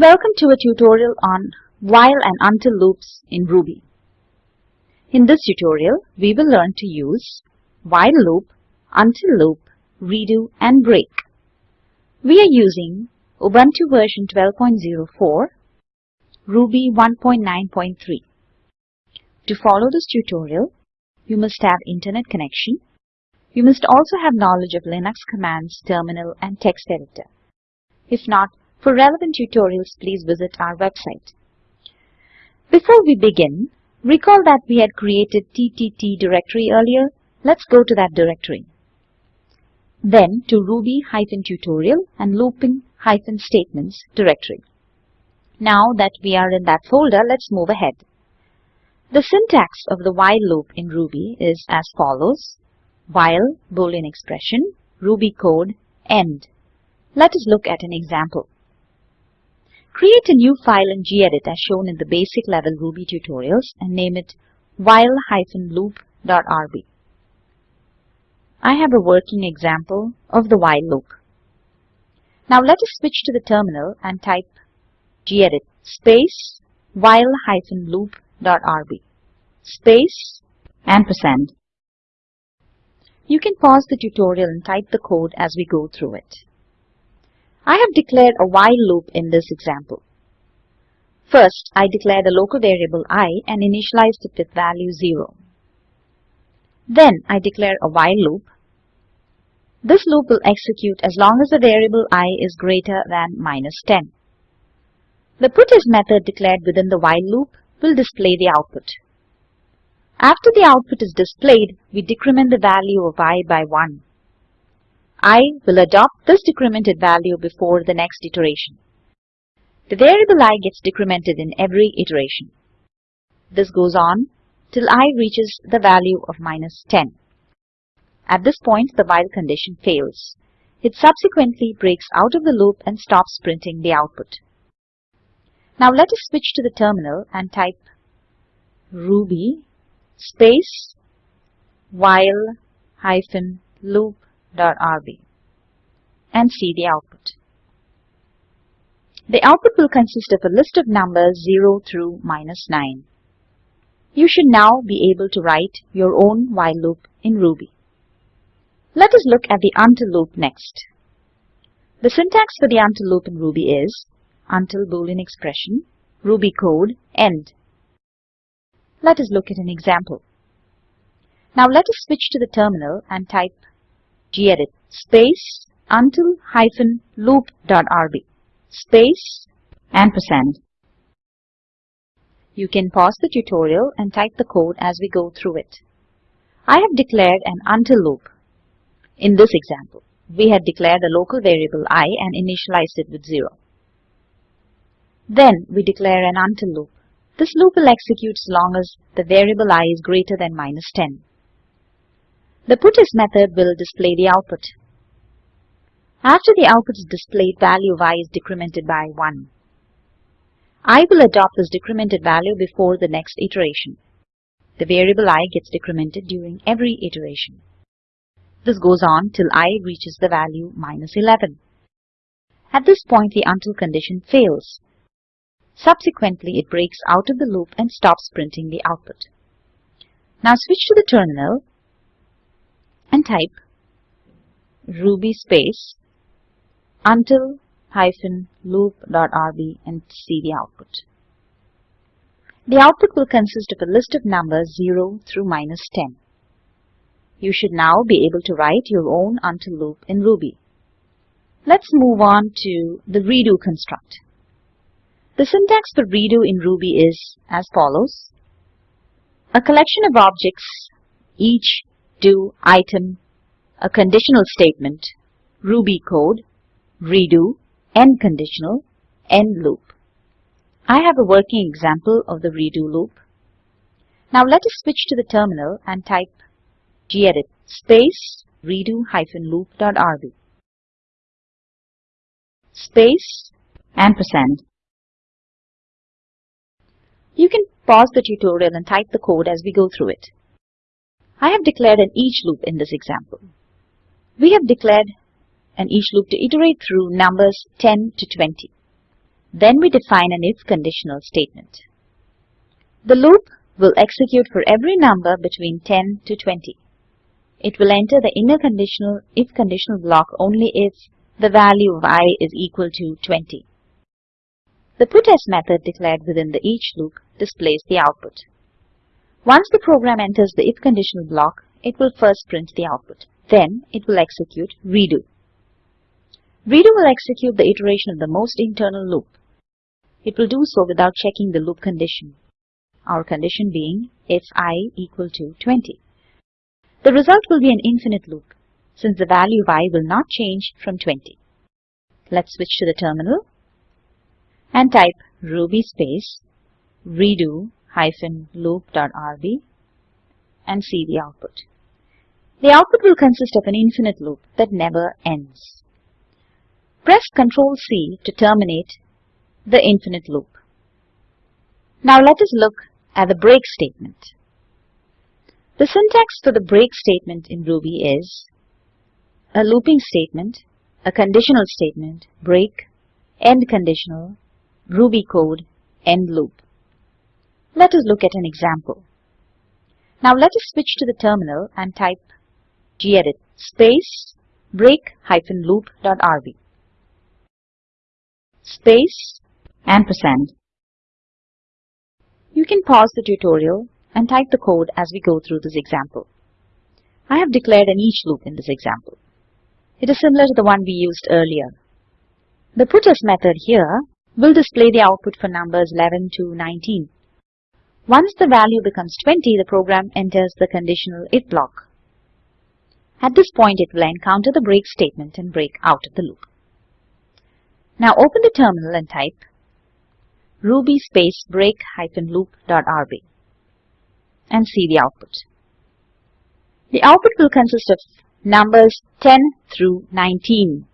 Welcome to a tutorial on while and until loops in Ruby. In this tutorial, we will learn to use while loop, until loop, redo and break. We are using Ubuntu version 12.04, Ruby 1.9.3. To follow this tutorial, you must have internet connection. You must also have knowledge of Linux commands, terminal and text editor. If not, for relevant tutorials, please visit our website. Before we begin, recall that we had created TTT directory earlier. Let's go to that directory. Then to Ruby-tutorial and looping-statements directory. Now that we are in that folder, let's move ahead. The syntax of the while loop in Ruby is as follows. While, boolean expression, Ruby code, end. Let us look at an example. Create a new file in gedit as shown in the basic level Ruby tutorials and name it while-loop.rb. I have a working example of the while loop. Now let us switch to the terminal and type gedit space while-loop.rb space ampersand. You can pause the tutorial and type the code as we go through it. I have declared a while loop in this example. First, I declared a local variable i and initialized it with value 0. Then I declare a while loop. This loop will execute as long as the variable i is greater than minus 10. The puts method declared within the while loop will display the output. After the output is displayed, we decrement the value of i by 1 I will adopt this decremented value before the next iteration. The variable i gets decremented in every iteration. This goes on till i reaches the value of minus 10. At this point, the while condition fails. It subsequently breaks out of the loop and stops printing the output. Now let us switch to the terminal and type ruby space while hyphen loop .rb and see the output. The output will consist of a list of numbers 0 through minus 9. You should now be able to write your own while loop in Ruby. Let us look at the until loop next. The syntax for the until loop in Ruby is until boolean expression, Ruby code, end. Let us look at an example. Now let us switch to the terminal and type gedit space until hyphen loop dot rb space ampersand. You can pause the tutorial and type the code as we go through it. I have declared an until loop. In this example, we had declared a local variable i and initialized it with 0. Then we declare an until loop. This loop will execute as long as the variable i is greater than minus 10. The puts method will display the output. After the output is displayed, value y is decremented by 1. I will adopt this decremented value before the next iteration. The variable i gets decremented during every iteration. This goes on till i reaches the value minus 11. At this point, the until condition fails. Subsequently, it breaks out of the loop and stops printing the output. Now switch to the terminal and type ruby space until hyphen loop dot rb and see the output. The output will consist of a list of numbers 0 through minus 10. You should now be able to write your own until loop in Ruby. Let's move on to the redo construct. The syntax for redo in Ruby is as follows. A collection of objects, each do item, a conditional statement, Ruby code, redo, end conditional, end loop. I have a working example of the redo loop. Now let us switch to the terminal and type gedit space redo-loop.rb space ampersand. You can pause the tutorial and type the code as we go through it. I have declared an each loop in this example. We have declared an each loop to iterate through numbers 10 to 20. Then we define an if conditional statement. The loop will execute for every number between 10 to 20. It will enter the inner conditional if conditional block only if the value of i is equal to 20. The putS method declared within the each loop displays the output. Once the program enters the if conditional block, it will first print the output. Then it will execute redo. Redo will execute the iteration of the most internal loop. It will do so without checking the loop condition. Our condition being if i equal to 20. The result will be an infinite loop since the value of i will not change from 20. Let's switch to the terminal and type ruby space redo loop.rb and see the output. The output will consist of an infinite loop that never ends. Press Ctrl C to terminate the infinite loop. Now let us look at the break statement. The syntax for the break statement in Ruby is a looping statement, a conditional statement, break, end conditional, Ruby code, end loop. Let us look at an example. Now let us switch to the terminal and type gedit space break hyphen loop.rb space ampersand. You can pause the tutorial and type the code as we go through this example. I have declared an each loop in this example. It is similar to the one we used earlier. The putS method here will display the output for numbers 11 to 19. Once the value becomes 20, the program enters the conditional if block. At this point, it will encounter the break statement and break out of the loop. Now open the terminal and type ruby space break hyphen loop dot rb and see the output. The output will consist of numbers 10 through 19.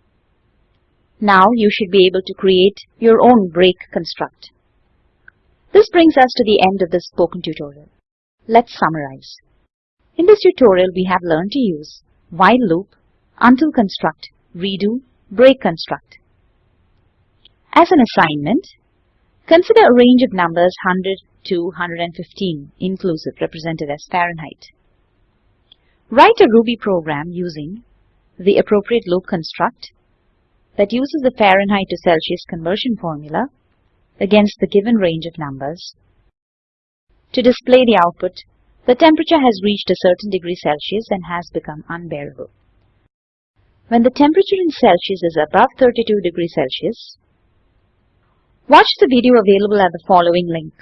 Now you should be able to create your own break construct. This brings us to the end of this spoken tutorial. Let's summarize. In this tutorial, we have learned to use while loop, until construct, redo, break construct. As an assignment, consider a range of numbers 100 to 115 inclusive represented as Fahrenheit. Write a Ruby program using the appropriate loop construct that uses the Fahrenheit to Celsius conversion formula against the given range of numbers. To display the output, the temperature has reached a certain degree Celsius and has become unbearable. When the temperature in Celsius is above 32 degrees Celsius, watch the video available at the following link.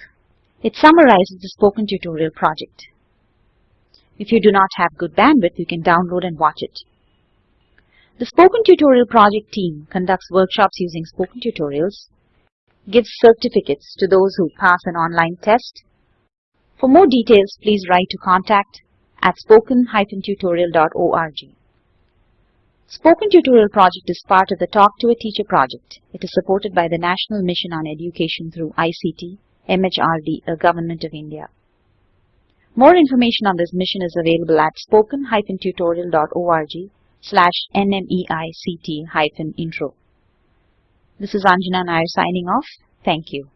It summarizes the spoken tutorial project. If you do not have good bandwidth, you can download and watch it. The Spoken Tutorial Project team conducts workshops using spoken tutorials, gives certificates to those who pass an online test. For more details, please write to contact at spoken-tutorial.org. Spoken Tutorial Project is part of the Talk to a Teacher project. It is supported by the National Mission on Education through ICT, MHRD, a Government of India. More information on this mission is available at spoken-tutorial.org slash nmeict hyphen intro. This is Anjana Nair signing off. Thank you.